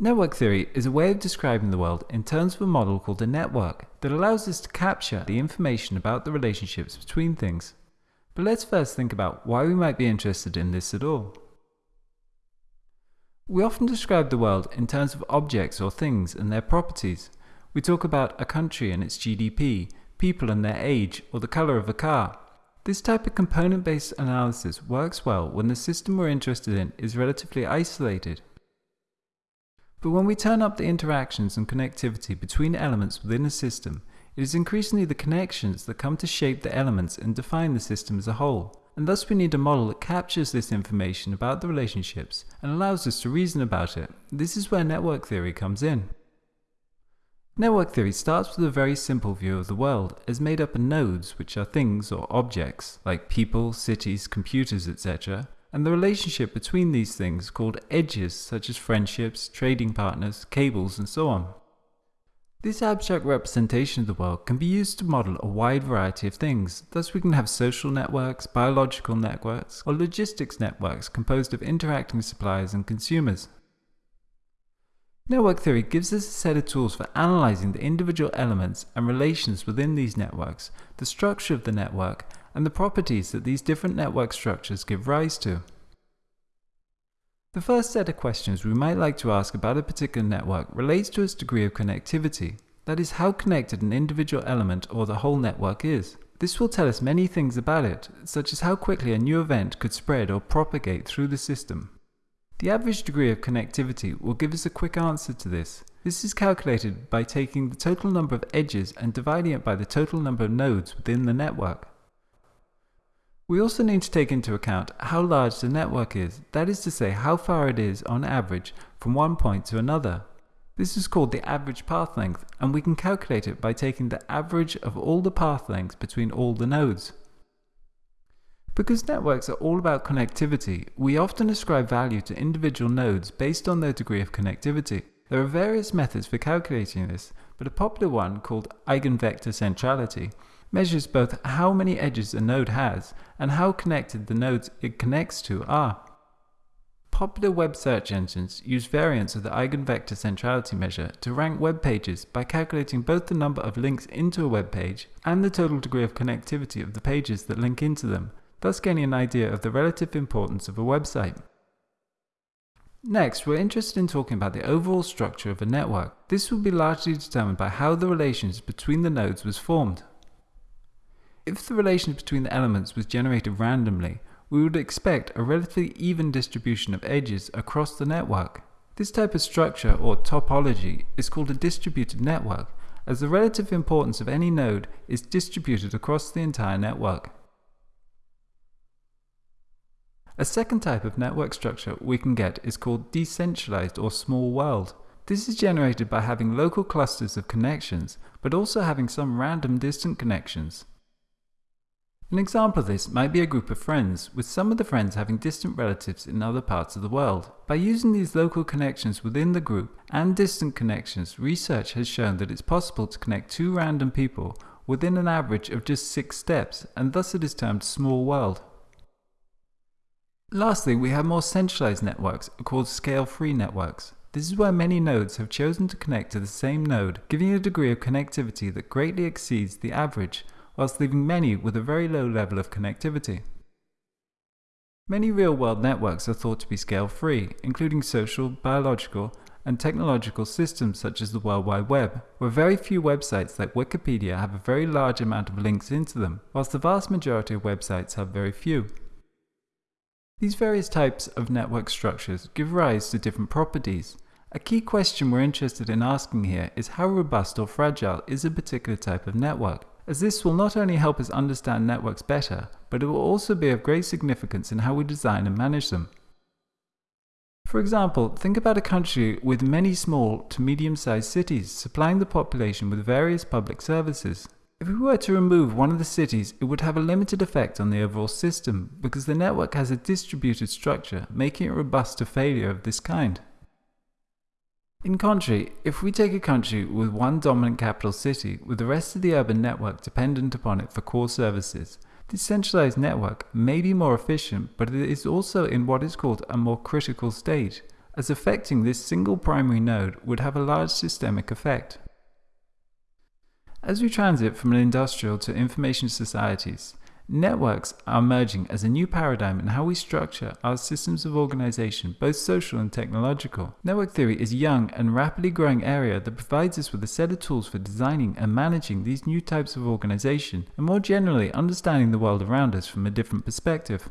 Network theory is a way of describing the world in terms of a model called a network that allows us to capture the information about the relationships between things. But let's first think about why we might be interested in this at all. We often describe the world in terms of objects or things and their properties. We talk about a country and its GDP, people and their age, or the color of a car. This type of component-based analysis works well when the system we're interested in is relatively isolated but when we turn up the interactions and connectivity between elements within a system, it is increasingly the connections that come to shape the elements and define the system as a whole. And thus we need a model that captures this information about the relationships and allows us to reason about it. This is where network theory comes in. Network theory starts with a very simple view of the world as made up of nodes, which are things or objects, like people, cities, computers, etc., and the relationship between these things called edges such as friendships, trading partners, cables and so on. This abstract representation of the world can be used to model a wide variety of things, thus we can have social networks, biological networks, or logistics networks composed of interacting suppliers and consumers. Network theory gives us a set of tools for analyzing the individual elements and relations within these networks, the structure of the network, and the properties that these different network structures give rise to. The first set of questions we might like to ask about a particular network relates to its degree of connectivity, that is how connected an individual element or the whole network is. This will tell us many things about it, such as how quickly a new event could spread or propagate through the system. The average degree of connectivity will give us a quick answer to this. This is calculated by taking the total number of edges and dividing it by the total number of nodes within the network. We also need to take into account how large the network is, that is to say how far it is on average from one point to another. This is called the average path length and we can calculate it by taking the average of all the path lengths between all the nodes. Because networks are all about connectivity, we often ascribe value to individual nodes based on their degree of connectivity. There are various methods for calculating this, but a popular one called eigenvector centrality measures both how many edges a node has and how connected the nodes it connects to are. Popular web search engines use variants of the eigenvector centrality measure to rank web pages by calculating both the number of links into a web page and the total degree of connectivity of the pages that link into them thus gaining an idea of the relative importance of a website. Next, we're interested in talking about the overall structure of a network. This will be largely determined by how the relations between the nodes was formed. If the relations between the elements was generated randomly, we would expect a relatively even distribution of edges across the network. This type of structure, or topology, is called a distributed network, as the relative importance of any node is distributed across the entire network. A second type of network structure we can get is called decentralized or small world. This is generated by having local clusters of connections, but also having some random distant connections. An example of this might be a group of friends, with some of the friends having distant relatives in other parts of the world. By using these local connections within the group and distant connections, research has shown that it's possible to connect two random people within an average of just six steps, and thus it is termed small world. Lastly, we have more centralized networks called scale-free networks. This is where many nodes have chosen to connect to the same node, giving a degree of connectivity that greatly exceeds the average, whilst leaving many with a very low level of connectivity. Many real-world networks are thought to be scale-free, including social, biological, and technological systems such as the World Wide Web, where very few websites like Wikipedia have a very large amount of links into them, whilst the vast majority of websites have very few. These various types of network structures give rise to different properties. A key question we're interested in asking here is how robust or fragile is a particular type of network, as this will not only help us understand networks better, but it will also be of great significance in how we design and manage them. For example, think about a country with many small to medium-sized cities supplying the population with various public services. If we were to remove one of the cities, it would have a limited effect on the overall system because the network has a distributed structure, making it robust to failure of this kind. In contrary, if we take a country with one dominant capital city with the rest of the urban network dependent upon it for core services, this centralized network may be more efficient, but it is also in what is called a more critical state, as affecting this single primary node would have a large systemic effect. As we transit from an industrial to information societies, networks are emerging as a new paradigm in how we structure our systems of organization, both social and technological. Network theory is a young and rapidly growing area that provides us with a set of tools for designing and managing these new types of organization, and more generally understanding the world around us from a different perspective.